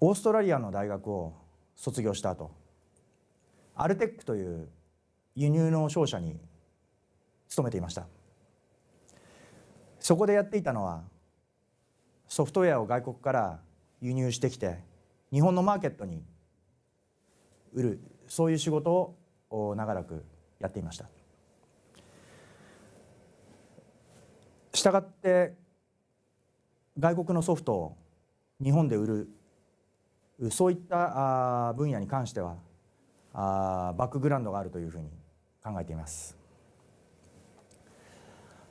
オーストラリアの大学を卒業した後アルテックという輸入の商社に勤めていました。そこでやっていたのはソフトウェアを外国から輸入してきて日本のマーケットに売るそういう仕事を長らくやっていました。したがって外国のソフトを日本で売るそういった分野に関してはバックグラウンドがあるというふうに考えています。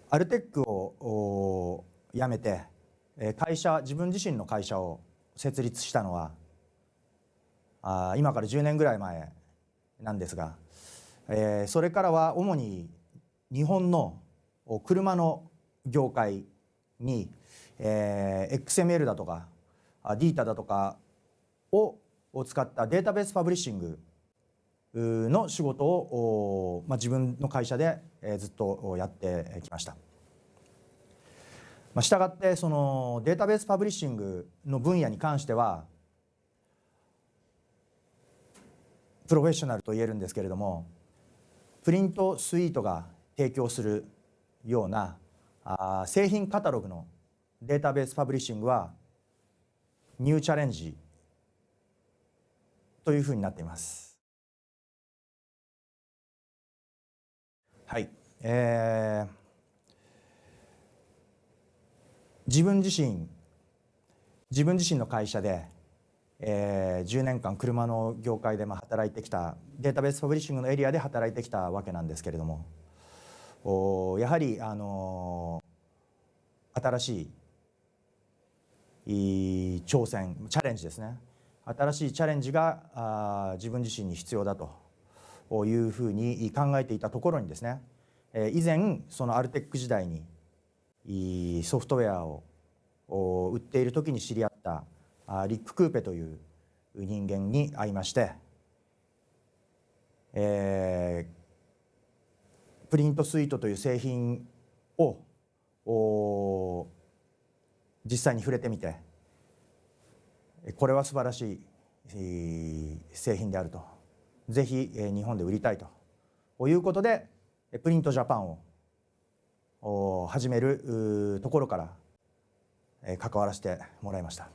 アルテックを辞めて会社自分自身の会社を設立したのは今から10年ぐらい前なんですがそれからは主に日本の車の業界に XML だとかディータだとかを使ったデータベースパブリッシングの仕事を、まあ、自分の会社でずっとやってきました。まあ、したがってそのデータベースパブリッシングの分野に関してはプロフェッショナルと言えるんですけれどもプリントスイートが提供するようなあ製品カタログのデータベースパブリッシングはニューチャレンジというふうになっています。はい、えー、自分自身自分自身の会社で、えー、10年間車の業界でまあ働いてきたデータベースパブリッシングのエリアで働いてきたわけなんですけれどもおやはり、あのー、新しい挑戦チャレンジですね新しいチャレンジが自分自身に必要だというふうに考えていたところにですね以前そのアルテック時代にソフトウェアを売っている時に知り合ったリック・クーペという人間に会いまして、えー、プリントスイートという製品を実際に触れてみてこれは素晴らしい製品であるとぜひ日本で売りたいということでプリントジャパンを始めるところから関わらせてもらいました。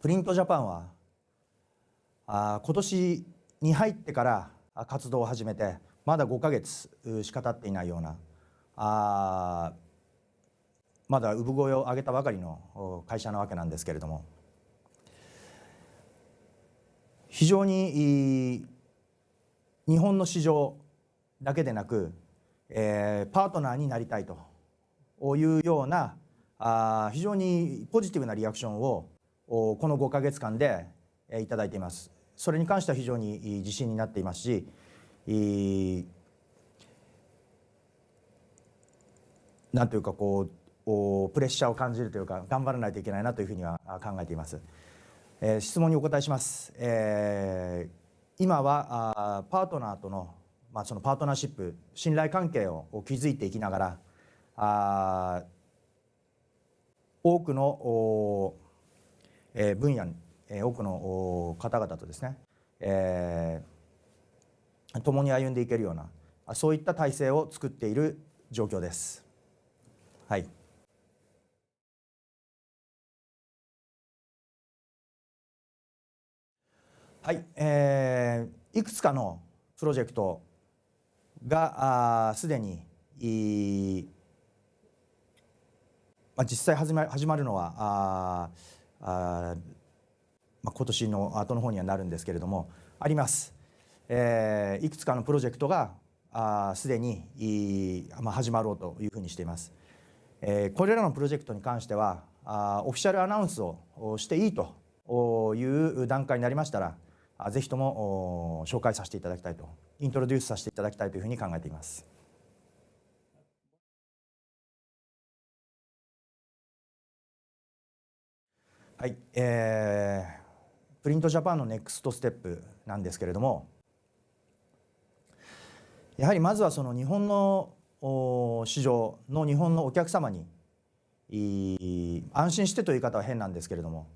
プリントジャパンはあ今年に入ってから活動を始めてまだ5か月しか経っていないようなあまだ産声を上げたばかりの会社なわけなんですけれども非常に日本の市場だけでなく、えー、パートナーになりたいというようなあ非常にポジティブなリアクションをこの5か月間でいただいています。それに関しては非常に自信になっていますしなんというかこうプレッシャーを感じるというか頑張らないといけないなというふうには考えています。えー、質問にお答えします。えー、今はあパートナーとのまあそのパートナーシップ信頼関係を築いていきながらあ多くのお、えー、分野に、えー、多くのお方々とですね、えー、共に歩んでいけるようなそういった体制を作っている状況です。はい。はい、えー、いくつかのプロジェクトがすでにい、まあ、実際始ま始まるのはああ、まあ、今年の後の方にはなるんですけれどもあります、えー、いくつかのプロジェクトがすでにい、まあ、始まろうというふうにしています。えー、これらのプロジェクトに関してはあオフィシャルアナウンスをしていいという段階になりましたらぜひとも紹介させていただきたいとイントロデュースさせていただきたいというふうに考えています。はい、えー、プリントジャパンのネクストステップなんですけれどもやはりまずはその日本の市場の日本のお客様に安心してという言い方は変なんですけれども、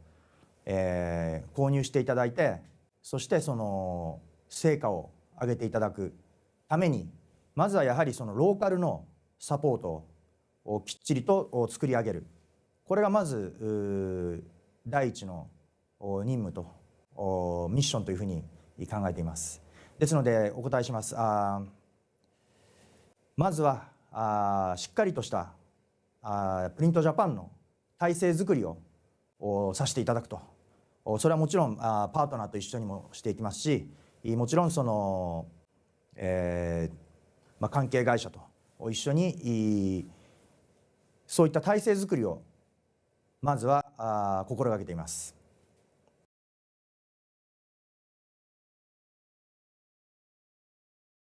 えー購入していただいてそしてその成果を上げていただくためにまずはやはりそのローカルのサポートをきっちりと作り上げる。これがまず第一の任務とミッションというふうに考えています。ですのでお答えします。あまずはあしっかりとしたあプリントジャパンの体制づくりをおさせていただくとおそれはもちろんあーパートナーと一緒にもしていきますしもちろんその、えーまあ、関係会社と一緒にいそういった体制づくりをまずはあ心がけています。